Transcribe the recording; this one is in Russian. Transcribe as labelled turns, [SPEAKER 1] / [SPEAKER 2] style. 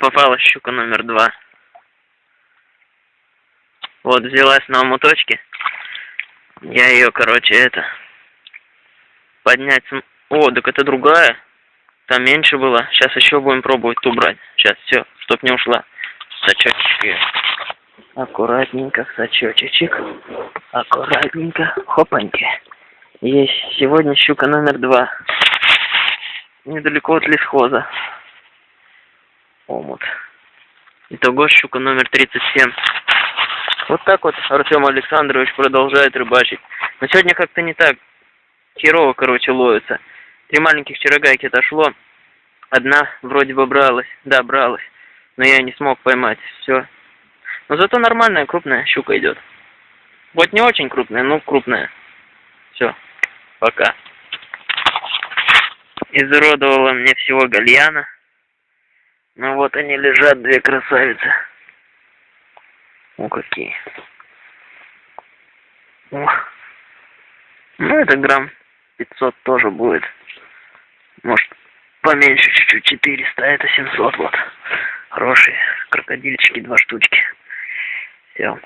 [SPEAKER 1] попалась щука номер два. Вот, взялась на омуточке. Я ее, короче, это... Поднять... О, так это другая. Там меньше было. Сейчас еще будем пробовать ту брать. Сейчас, все, чтоб не ушла. Сачочек. Аккуратненько, сачочечек. Аккуратненько. Хопаньки. Есть сегодня щука номер два. Недалеко от лесхоза. Омут. Итого щука номер 37. Вот так вот Артем Александрович продолжает рыбачить. Но сегодня как-то не так. Херово, короче, ловится. Три маленьких вчерогайки отошло. Одна вроде бы бралась. Да, бралась. Но я не смог поймать. Все. Но зато нормальная крупная щука идет. Вот не очень крупная, но крупная. Все. Пока. Изуродовала мне всего гальяна. Ну вот они лежат, две красавицы. О, какие. Ох. Ну, это грамм 500 тоже будет. Может, поменьше чуть-чуть, 400, а это 700 вот. Хорошие крокодильчики, два штучки. Все.